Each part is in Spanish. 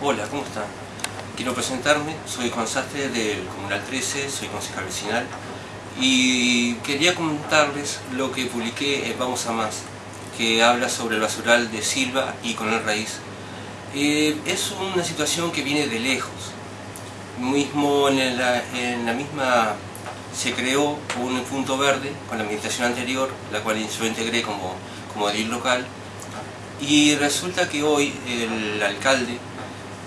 Hola, ¿cómo están? Quiero presentarme, soy Juan Sastre del Comunal 13, soy concejal vecinal y quería comentarles lo que publiqué en Vamos a Más, que habla sobre el basural de Silva y con el Raíz. Eh, es una situación que viene de lejos. Mismo en la, misma se creó un punto verde con la administración anterior, la cual yo integré como, como edil local, y resulta que hoy el alcalde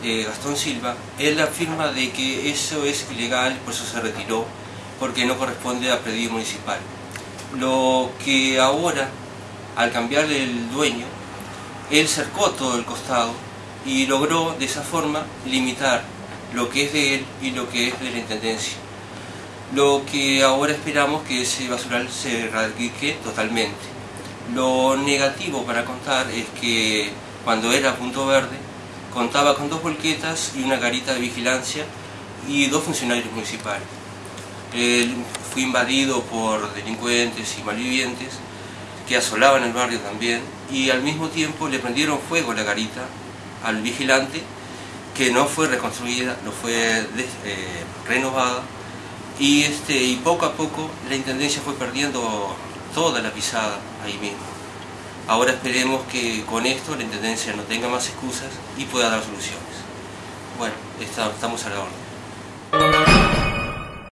eh, Gastón Silva, él afirma de que eso es ilegal, por eso se retiró, porque no corresponde a predios municipal. Lo que ahora, al cambiarle el dueño, él cercó todo el costado y logró de esa forma limitar lo que es de él y lo que es de la Intendencia. Lo que ahora esperamos que ese basural se erradique totalmente. Lo negativo para contar es que cuando era Punto Verde, Contaba con dos volquetas y una garita de vigilancia y dos funcionarios municipales. fue invadido por delincuentes y malvivientes que asolaban el barrio también y al mismo tiempo le prendieron fuego la garita al vigilante que no fue reconstruida, no fue eh, renovada y, este, y poco a poco la Intendencia fue perdiendo toda la pisada ahí mismo. Ahora esperemos que con esto la Intendencia no tenga más excusas y pueda dar soluciones. Bueno, estamos a la orden.